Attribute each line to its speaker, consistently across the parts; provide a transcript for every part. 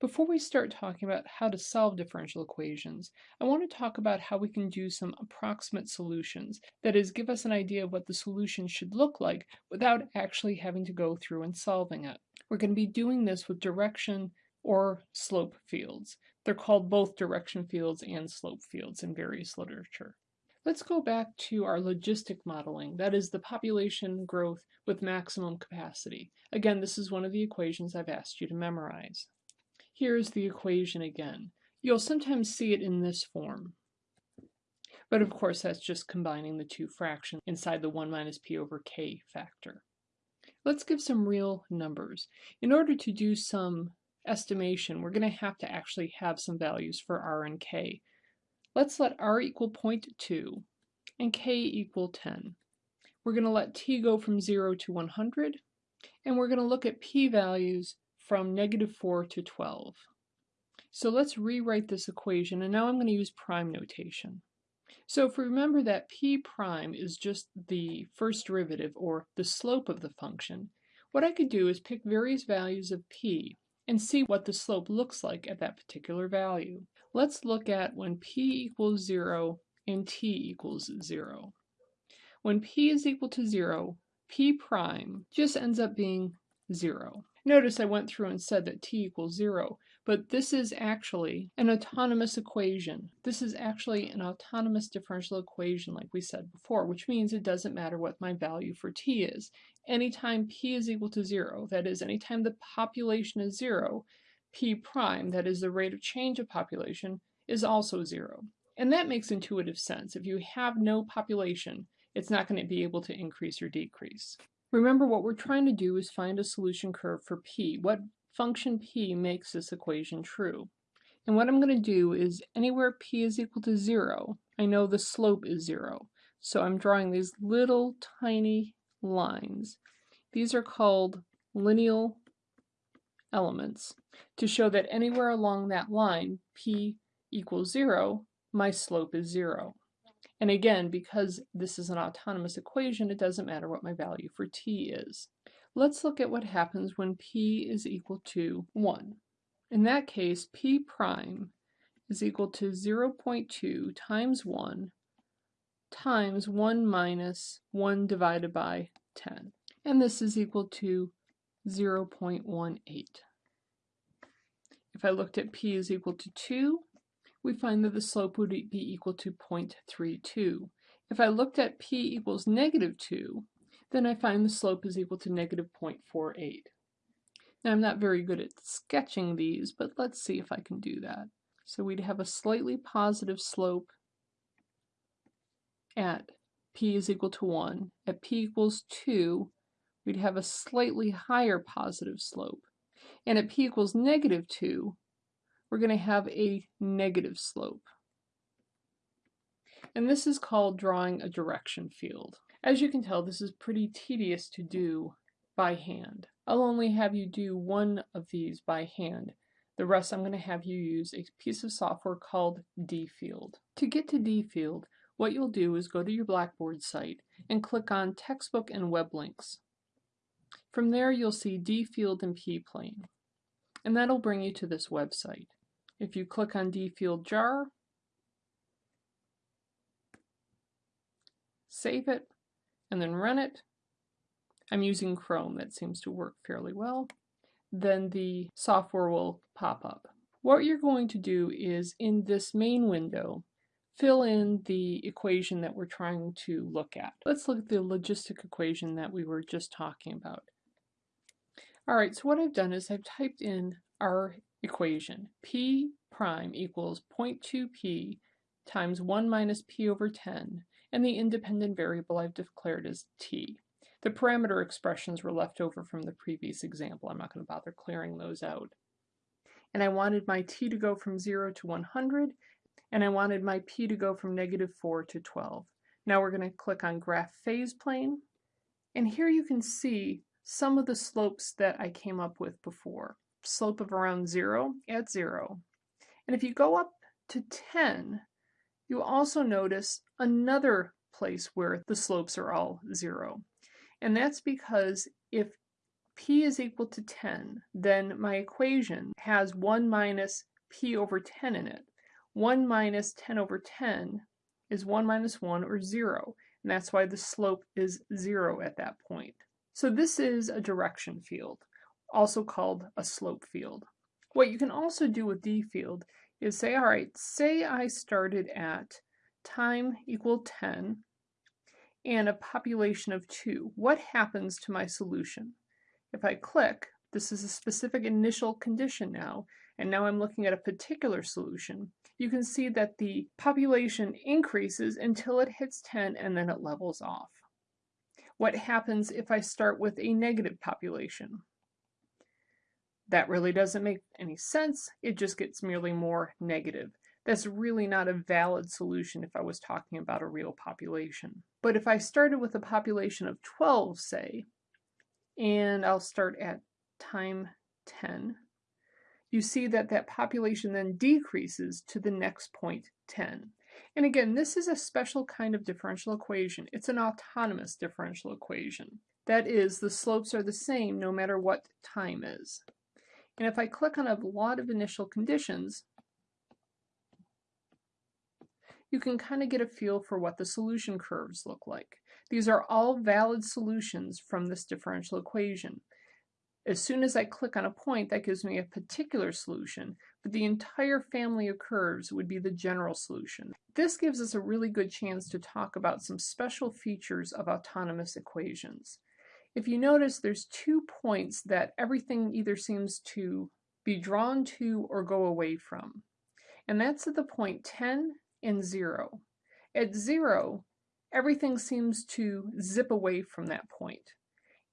Speaker 1: Before we start talking about how to solve differential equations, I want to talk about how we can do some approximate solutions, that is, give us an idea of what the solution should look like without actually having to go through and solving it. We're going to be doing this with direction or slope fields. They're called both direction fields and slope fields in various literature. Let's go back to our logistic modeling, that is the population growth with maximum capacity. Again, this is one of the equations I've asked you to memorize. Here's the equation again. You'll sometimes see it in this form. But of course, that's just combining the two fractions inside the 1 minus p over k factor. Let's give some real numbers. In order to do some estimation, we're going to have to actually have some values for r and k. Let's let r equal 0.2 and k equal 10. We're going to let t go from 0 to 100, and we're going to look at p-values from negative 4 to 12. So let's rewrite this equation, and now I'm going to use prime notation. So if we remember that p prime is just the first derivative, or the slope of the function, what I could do is pick various values of p and see what the slope looks like at that particular value. Let's look at when p equals 0 and t equals 0. When p is equal to 0, p prime just ends up being 0. Notice I went through and said that t equals 0, but this is actually an autonomous equation. This is actually an autonomous differential equation like we said before, which means it doesn't matter what my value for t is. Anytime p is equal to 0, that is, anytime the population is 0, p prime, that is the rate of change of population, is also 0. And that makes intuitive sense. If you have no population, it's not going to be able to increase or decrease. Remember what we're trying to do is find a solution curve for p. What function p makes this equation true? And what I'm going to do is anywhere p is equal to 0, I know the slope is 0. So I'm drawing these little tiny lines. These are called lineal elements to show that anywhere along that line, p equals 0, my slope is 0. And again, because this is an autonomous equation, it doesn't matter what my value for t is. Let's look at what happens when p is equal to 1. In that case, p prime is equal to 0.2 times 1 times 1 minus 1 divided by 10. And this is equal to 0.18. If I looked at p is equal to 2, we find that the slope would be equal to 0.32. If I looked at p equals negative 2, then I find the slope is equal to negative 0.48. Now I'm not very good at sketching these, but let's see if I can do that. So we'd have a slightly positive slope at p is equal to 1. At p equals 2, we'd have a slightly higher positive slope. And at p equals negative 2, we're going to have a negative slope. And this is called drawing a direction field. As you can tell, this is pretty tedious to do by hand. I'll only have you do one of these by hand. The rest I'm going to have you use a piece of software called dfield. To get to dfield, what you'll do is go to your Blackboard site and click on Textbook and Web Links. From there you'll see dfield and p-plane, and that'll bring you to this website. If you click on dfield jar, save it, and then run it, I'm using Chrome, that seems to work fairly well, then the software will pop up. What you're going to do is in this main window, fill in the equation that we're trying to look at. Let's look at the logistic equation that we were just talking about. All right, so what I've done is I've typed in our equation. P prime equals 0.2p times 1 minus p over 10, and the independent variable I've declared as t. The parameter expressions were left over from the previous example. I'm not going to bother clearing those out. And I wanted my t to go from 0 to 100, and I wanted my p to go from negative 4 to 12. Now we're going to click on Graph Phase Plane, and here you can see some of the slopes that I came up with before slope of around 0 at 0. And if you go up to 10, you also notice another place where the slopes are all 0. And that's because if p is equal to 10, then my equation has 1 minus p over 10 in it. 1 minus 10 over 10 is 1 minus 1 or 0, and that's why the slope is 0 at that point. So this is a direction field, also called a slope field. What you can also do with D field is say, all right, say I started at time equal 10 and a population of 2. What happens to my solution? If I click, this is a specific initial condition now, and now I'm looking at a particular solution, you can see that the population increases until it hits 10 and then it levels off. What happens if I start with a negative population? That really doesn't make any sense. It just gets merely more negative. That's really not a valid solution if I was talking about a real population. But if I started with a population of 12, say, and I'll start at time 10, you see that that population then decreases to the next point 10. And again, this is a special kind of differential equation. It's an autonomous differential equation. That is, the slopes are the same no matter what time is. And if I click on a lot of initial conditions, you can kind of get a feel for what the solution curves look like. These are all valid solutions from this differential equation. As soon as I click on a point, that gives me a particular solution, but the entire family of curves would be the general solution. This gives us a really good chance to talk about some special features of autonomous equations. If you notice, there's two points that everything either seems to be drawn to or go away from. And that's at the point 10 and 0. At 0, everything seems to zip away from that point.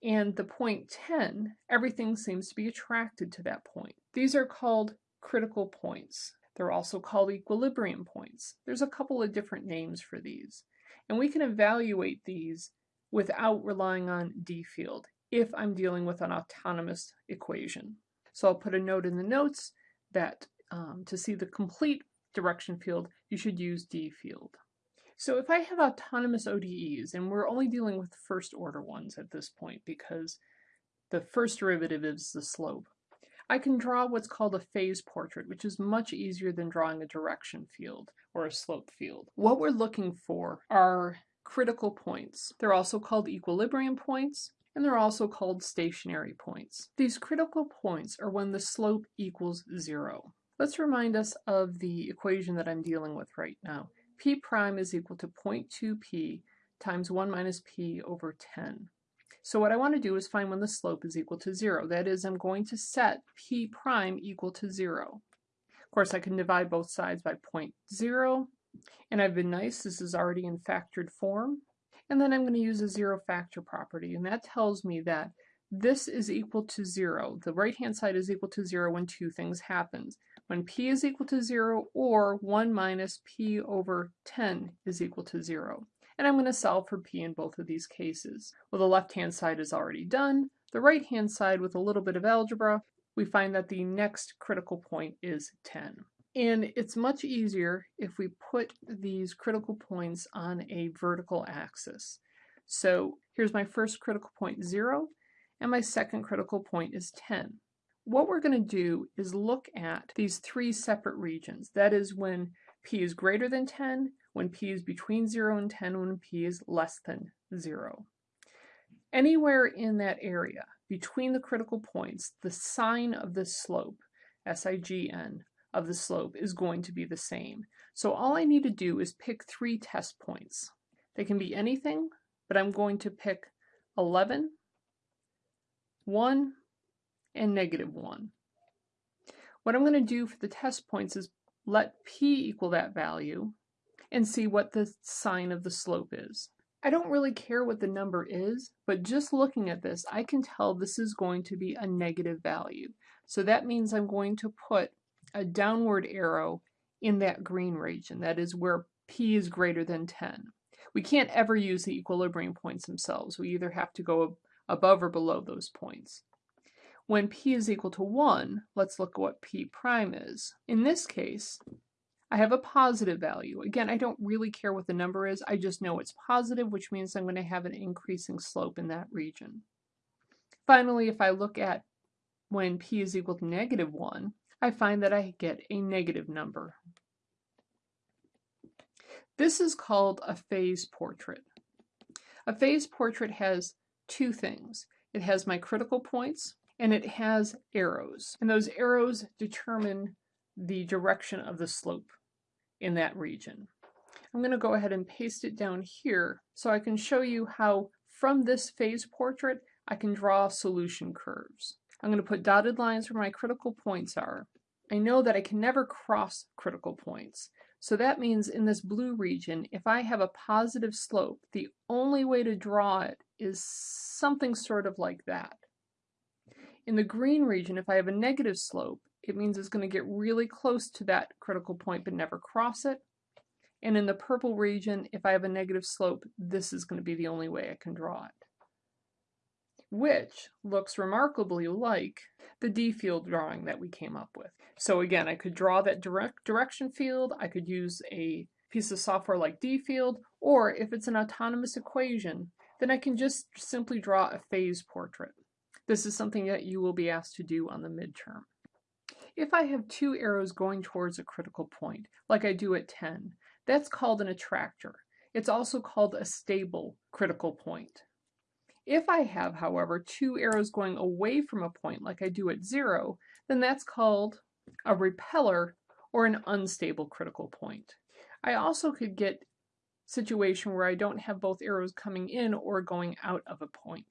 Speaker 1: And the point 10, everything seems to be attracted to that point. These are called critical points. They're also called equilibrium points. There's a couple of different names for these. And we can evaluate these without relying on D field if I'm dealing with an autonomous equation. So I'll put a note in the notes that um, to see the complete direction field, you should use D field. So if I have autonomous ODEs, and we're only dealing with first order ones at this point because the first derivative is the slope, I can draw what's called a phase portrait, which is much easier than drawing a direction field or a slope field. What we're looking for are critical points. They're also called equilibrium points, and they're also called stationary points. These critical points are when the slope equals zero. Let's remind us of the equation that I'm dealing with right now p prime is equal to 0.2p times 1 minus p over 10. So what I want to do is find when the slope is equal to 0. That is, I'm going to set p prime equal to 0. Of course, I can divide both sides by 0.0, and I've been nice, this is already in factored form. And then I'm going to use a zero factor property, and that tells me that this is equal to 0. The right-hand side is equal to 0 when two things happen when p is equal to 0 or 1 minus p over 10 is equal to 0. And I'm going to solve for p in both of these cases. Well, the left-hand side is already done. The right-hand side, with a little bit of algebra, we find that the next critical point is 10. And it's much easier if we put these critical points on a vertical axis. So here's my first critical point, 0, and my second critical point is 10 what we're going to do is look at these three separate regions. That is when p is greater than 10, when p is between 0 and 10, when p is less than 0. Anywhere in that area, between the critical points, the sign of the slope, SIGN, of the slope is going to be the same. So all I need to do is pick three test points. They can be anything, but I'm going to pick 11, 1, and negative 1. What I'm going to do for the test points is let p equal that value and see what the sign of the slope is. I don't really care what the number is, but just looking at this, I can tell this is going to be a negative value. So that means I'm going to put a downward arrow in that green region, that is where p is greater than 10. We can't ever use the equilibrium points themselves. We either have to go above or below those points. When p is equal to 1, let's look at what p prime is. In this case, I have a positive value. Again, I don't really care what the number is, I just know it's positive, which means I'm going to have an increasing slope in that region. Finally, if I look at when p is equal to negative 1, I find that I get a negative number. This is called a phase portrait. A phase portrait has two things. It has my critical points and it has arrows. And those arrows determine the direction of the slope in that region. I'm going to go ahead and paste it down here so I can show you how from this phase portrait I can draw solution curves. I'm going to put dotted lines where my critical points are. I know that I can never cross critical points. So that means in this blue region, if I have a positive slope, the only way to draw it is something sort of like that. In the green region, if I have a negative slope, it means it's going to get really close to that critical point but never cross it. And in the purple region, if I have a negative slope, this is going to be the only way I can draw it. Which looks remarkably like the D field drawing that we came up with. So again, I could draw that direct direction field, I could use a piece of software like D field, or if it's an autonomous equation, then I can just simply draw a phase portrait. This is something that you will be asked to do on the midterm. If I have two arrows going towards a critical point, like I do at 10, that's called an attractor. It's also called a stable critical point. If I have, however, two arrows going away from a point like I do at zero, then that's called a repeller or an unstable critical point. I also could get situation where I don't have both arrows coming in or going out of a point.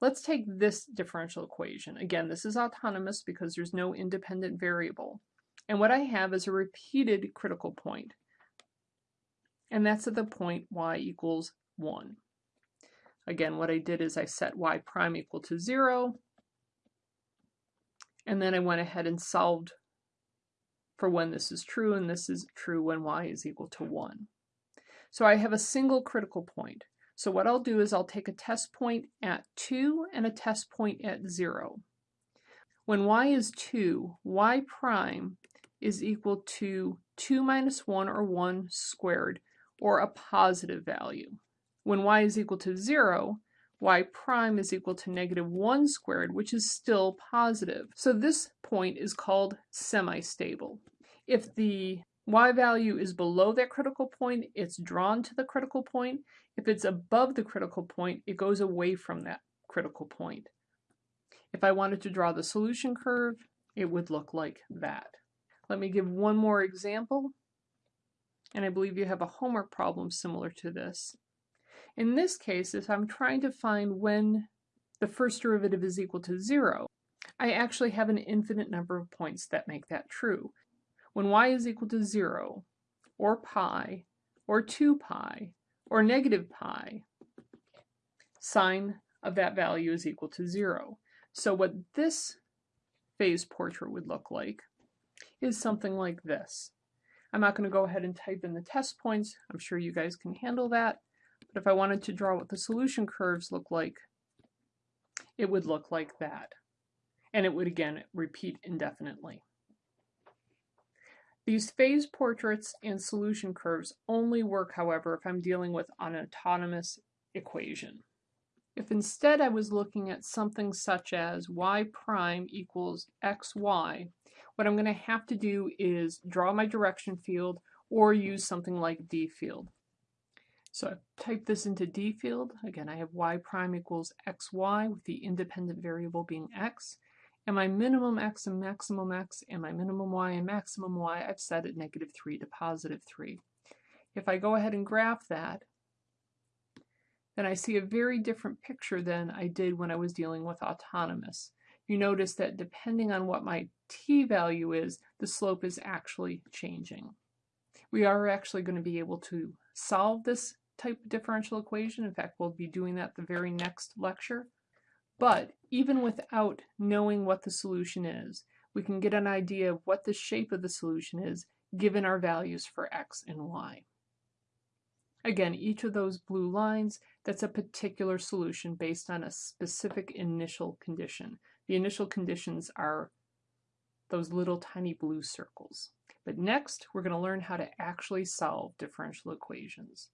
Speaker 1: Let's take this differential equation. Again, this is autonomous because there's no independent variable. And what I have is a repeated critical point. And that's at the point y equals 1. Again, what I did is I set y prime equal to 0, and then I went ahead and solved for when this is true, and this is true when y is equal to 1. So I have a single critical point. So what I'll do is I'll take a test point at 2 and a test point at 0. When y is 2, y prime is equal to 2 minus 1 or 1 squared, or a positive value. When y is equal to 0, y prime is equal to negative 1 squared, which is still positive. So this point is called semi-stable. If the y value is below that critical point, it's drawn to the critical point. If it's above the critical point, it goes away from that critical point. If I wanted to draw the solution curve, it would look like that. Let me give one more example, and I believe you have a homework problem similar to this. In this case, if I'm trying to find when the first derivative is equal to zero, I actually have an infinite number of points that make that true. When y is equal to zero, or pi, or 2 pi, or negative pi, sine of that value is equal to zero. So what this phase portrait would look like is something like this. I'm not going to go ahead and type in the test points. I'm sure you guys can handle that. But if I wanted to draw what the solution curves look like, it would look like that. And it would again repeat indefinitely. These phase portraits and solution curves only work, however, if I'm dealing with an autonomous equation. If instead I was looking at something such as y prime equals xy, what I'm going to have to do is draw my direction field or use something like d field. So I type this into D field. Again, I have y prime equals xy with the independent variable being x. And my minimum x and maximum x and my minimum y and maximum y I've set at negative 3 to positive 3. If I go ahead and graph that, then I see a very different picture than I did when I was dealing with autonomous. You notice that depending on what my t value is, the slope is actually changing. We are actually going to be able to solve this type of differential equation. In fact, we'll be doing that the very next lecture. But even without knowing what the solution is, we can get an idea of what the shape of the solution is given our values for x and y. Again, each of those blue lines, that's a particular solution based on a specific initial condition. The initial conditions are those little tiny blue circles. But next, we're going to learn how to actually solve differential equations.